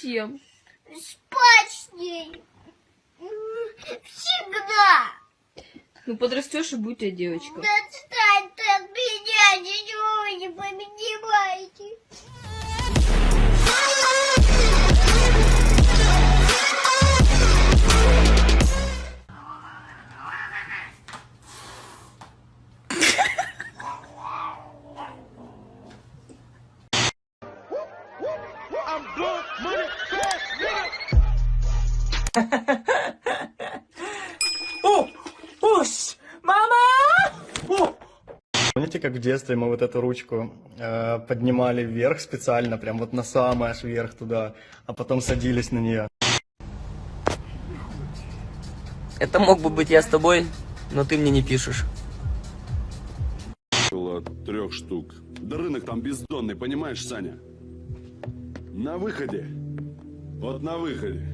Зачем? Спать с ней. Всегда. Ну подрастешь и у тебя девочка. Отстань ты от меня, ничего вы не понимаете. Помните, как в детстве мы вот эту ручку э, поднимали вверх специально, прям вот на самый аж вверх туда, а потом садились на нее? Это мог бы быть я с тобой, но ты мне не пишешь. Около трех штук. Да рынок там бездонный, понимаешь, Саня? На выходе. Вот на выходе.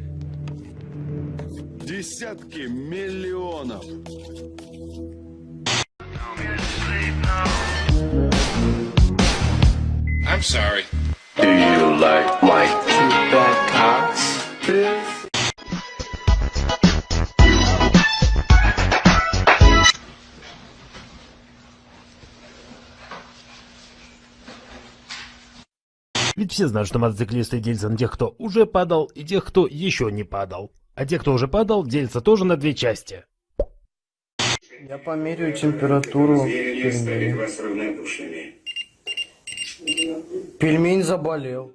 Десятки миллионов. I'm sorry. Do you like my two bad cocks? Ведь все знают, что мотоциклисты делятся на тех, кто уже падал, и тех, кто еще не падал. А те, кто уже падал, делятся тоже на две части. Я померяю температуру пельмени. Пельмень заболел.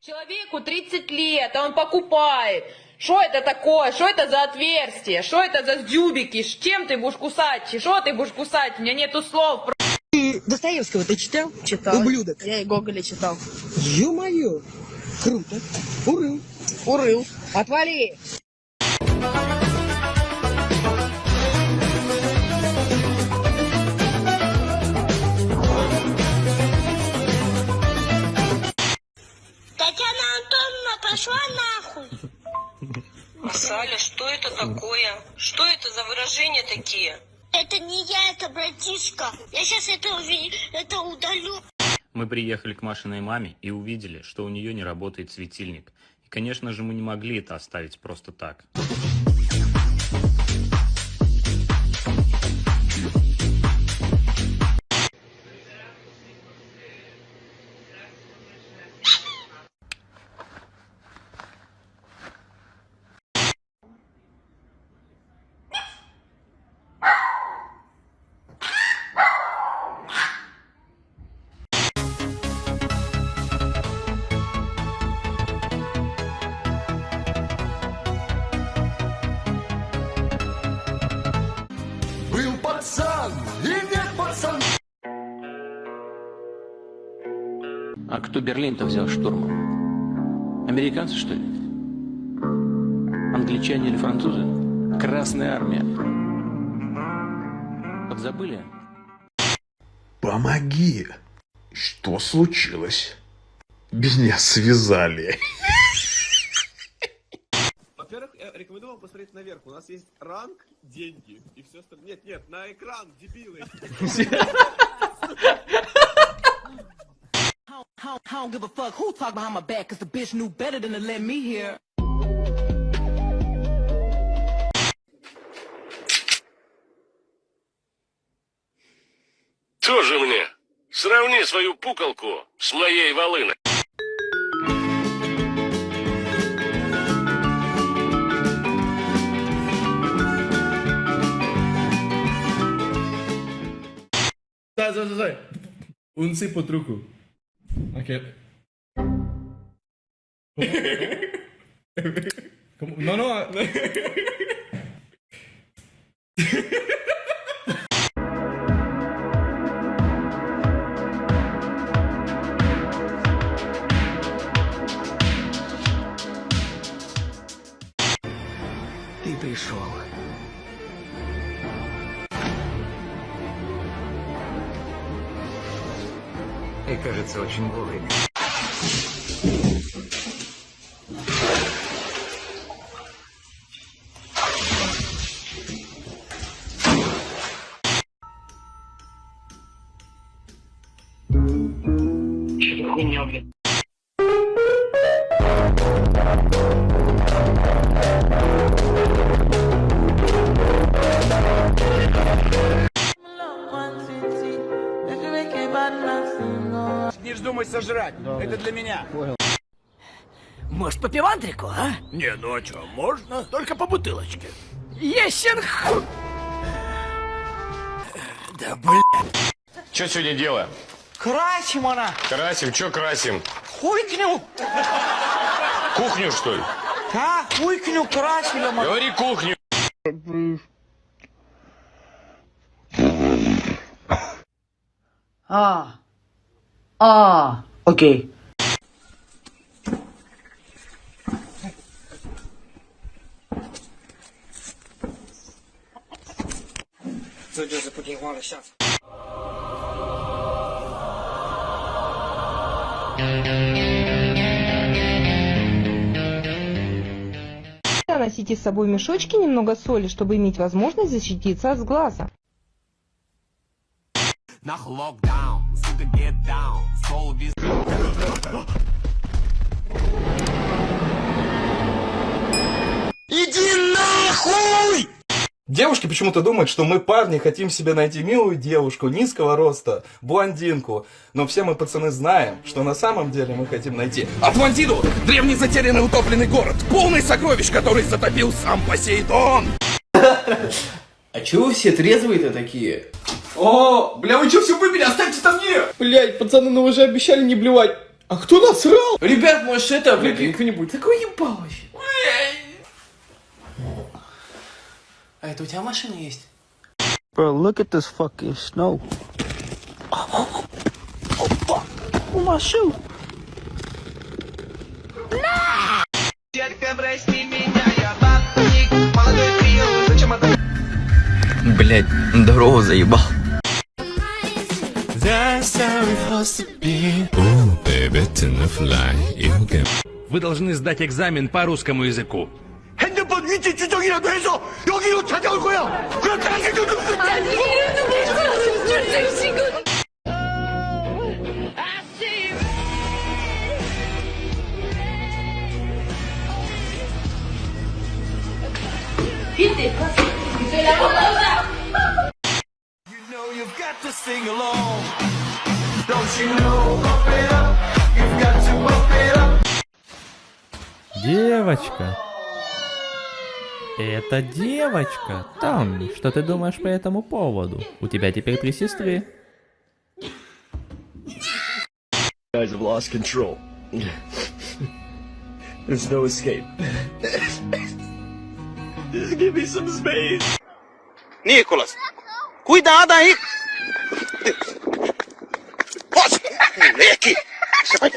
Человеку 30 лет, а он покупает. Что это такое? Что это за отверстие? Что это за дюбики? Чем ты будешь кусать? Что ты будешь кусать? У меня нету слов. Достоевского ты читал? Читал. Ублюдок. Я и Гоголя читал. Ё-моё! Круто. Урыл. Урыл. Отвали. Татьяна Антоновна пошла нахуй. Саля, что это такое? Что это за выражения такие? Это не я, это братишка. Я сейчас это, это удалю. Мы приехали к Машиной маме и увидели, что у нее не работает светильник. И, конечно же, мы не могли это оставить просто так. Кто Берлин-то взял штурмом? Американцы, что ли? Англичане или французы? Красная армия. Подзабыли? Помоги. Что случилось? Меня связали. Во-первых, я рекомендую вам посмотреть наверх. У нас есть ранг, деньги и все остальное. Нет, нет, на экран, дебилы. I don't give a fuck who talk behind my back, cause the bitch knew better than to let me hear. Тоже мне. Сравни свою пукалку с моей волыной. Стой, стой, стой. Унцы по truco. Aquel. ¿Cómo? ¿Cómo? No, no. A... Ты. Кажется, очень вовремя. Не вздумай сожрать. Это для меня. Может, по пивантрику, а? Не, ну а что, можно? Только по бутылочке. Есен Да блин. Что сегодня делаем? Красим она! Красим, что красим? Хуйкню! Кухню, что ли? А, хуйкню красили мы. Говори кухню. А. А. Окей. Носите с собой в мешочке немного соли, чтобы иметь возможность защититься от сглаза. Иди нахуй! Девушки почему-то думают, что мы, парни, хотим себе найти милую девушку, низкого роста, блондинку. Но все мы, пацаны, знаем, что на самом деле мы хотим найти Атлантиду! Древний затерянный утопленный город, полный сокровищ, который затопил сам Посейдон! А чего вы все трезвые-то такие? О, бля, вы что все выпили? Оставьте там мне! Блять, пацаны, ну вы же обещали не блевать. А кто насрал? Ребят, может это, выпьем кто-нибудь? Такой ебал вообще. А это у тебя машина есть? Bro, look at this fucking snow. Oh, fuck. Oh, my shoe. Детка, прости меня, Блять, здорово заебал. Вы должны сдать экзамен по русскому языку. 핸드폰 위치 추적이라도 해서 여기로 찾아올 거야. Девочка. Это девочка. Том, что ты думаешь по этому поводу? У тебя теперь три сестры. Guys have lost control. There's no escape. Just give me some space. Nicolas, cuidado aí. Aqui. Você vai...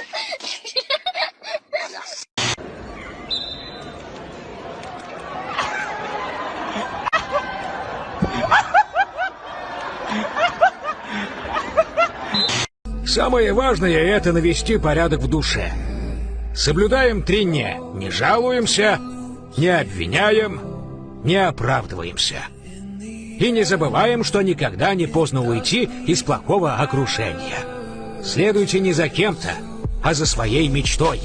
Самое важное — это навести порядок в душе. Соблюдаем три «не». Не жалуемся, не обвиняем, не оправдываемся. И не забываем, что никогда не поздно уйти из плохого окружения. Следуйте не за кем-то, а за своей мечтой.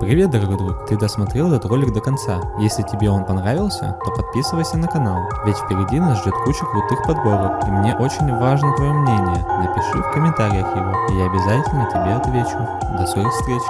Привет, дорогой друг, ты досмотрел этот ролик до конца. Если тебе он понравился, то подписывайся на канал, ведь впереди нас ждет куча крутых подборок, и мне очень важно твое мнение. Напиши в комментариях его, и я обязательно тебе отвечу. До скорых встреч!